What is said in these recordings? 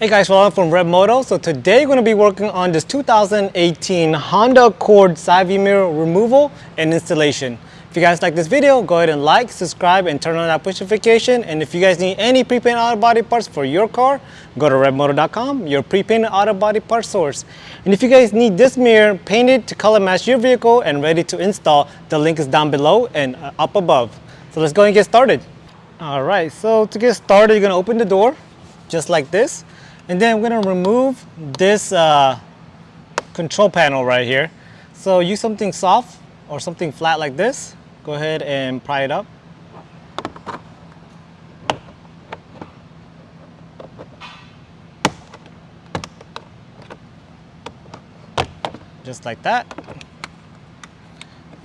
Hey guys, Roland from Red Moto. So today we're going to be working on this 2018 Honda Accord side view mirror removal and installation. If you guys like this video, go ahead and like, subscribe, and turn on that push notification. And if you guys need any pre-painted auto body parts for your car, go to redmoto.com, your pre-painted auto body parts source. And if you guys need this mirror painted to color match your vehicle and ready to install, the link is down below and uh, up above. So let's go and get started. All right, so to get started, you're gonna open the door just like this. And then we're gonna remove this uh, control panel right here. So use something soft or something flat like this go ahead and pry it up. Just like that.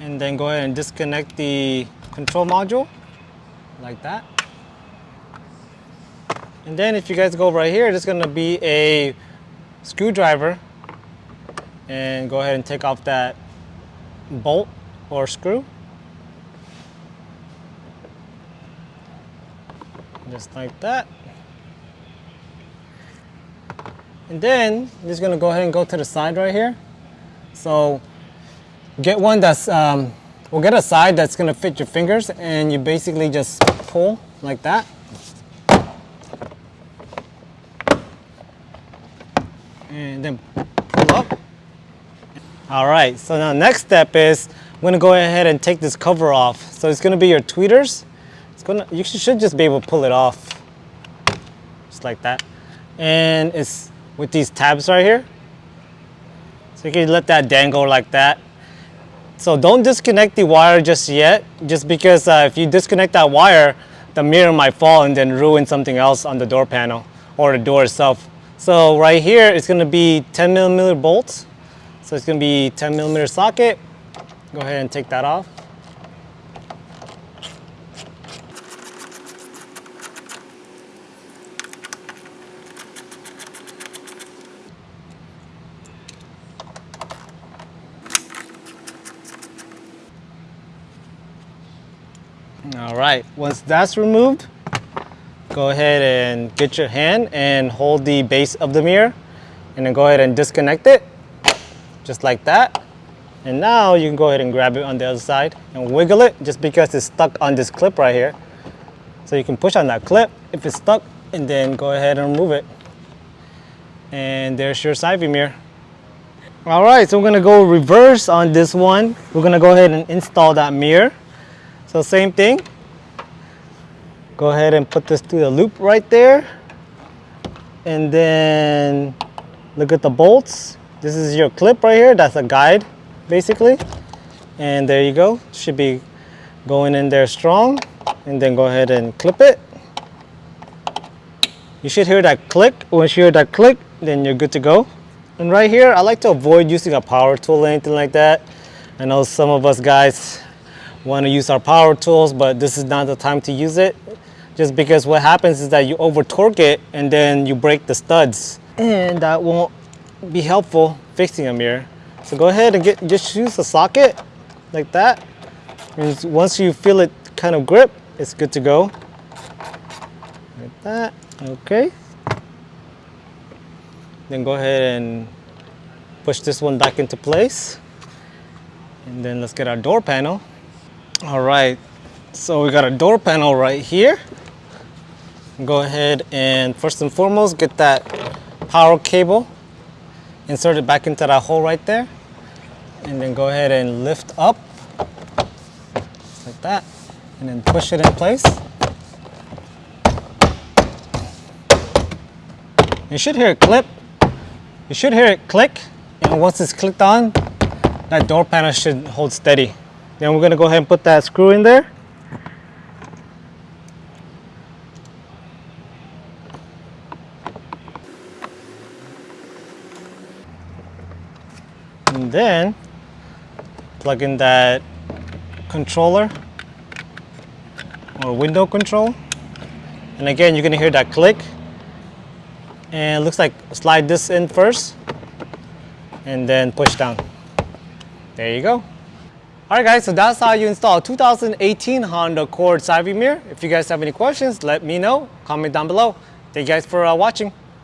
And then go ahead and disconnect the control module like that. And then if you guys go right here, there's gonna be a screwdriver and go ahead and take off that bolt or screw. just like that. And then just gonna go ahead and go to the side right here. So get one that's, um, we'll get a side that's gonna fit your fingers and you basically just pull like that. And then pull up. All right, so now next step is I'm gonna go ahead and take this cover off. So it's gonna be your tweeters it's gonna, you should just be able to pull it off. Just like that. And it's with these tabs right here. So you can let that dangle like that. So don't disconnect the wire just yet, just because uh, if you disconnect that wire, the mirror might fall and then ruin something else on the door panel or the door itself. So right here, it's gonna be 10 millimeter bolts. So it's gonna be 10 millimeter socket. Go ahead and take that off. All right, once that's removed, go ahead and get your hand and hold the base of the mirror and then go ahead and disconnect it, just like that. And now you can go ahead and grab it on the other side and wiggle it just because it's stuck on this clip right here. So you can push on that clip if it's stuck and then go ahead and remove it. And there's your side view mirror. All right, so we're gonna go reverse on this one. We're gonna go ahead and install that mirror. So same thing. Go ahead and put this through the loop right there. And then look at the bolts. This is your clip right here. That's a guide, basically. And there you go. Should be going in there strong. And then go ahead and clip it. You should hear that click. Once you hear that click, then you're good to go. And right here, I like to avoid using a power tool or anything like that. I know some of us guys want to use our power tools, but this is not the time to use it. Just because what happens is that you over torque it and then you break the studs. And that won't be helpful fixing a mirror. So go ahead and get just use a socket like that. And once you feel it kind of grip, it's good to go. Like that, okay. Then go ahead and push this one back into place. And then let's get our door panel. All right, so we got a door panel right here. Go ahead and first and foremost, get that power cable, insert it back into that hole right there, and then go ahead and lift up like that, and then push it in place. You should hear it clip. You should hear it click, and once it's clicked on, that door panel should hold steady. Then we're going to go ahead and put that screw in there. And then plug in that controller or window control. And again, you're to hear that click. And it looks like slide this in first and then push down. There you go. Alright guys, so that's how you install 2018 Honda Accord side view mirror. If you guys have any questions, let me know. Comment down below. Thank you guys for uh, watching.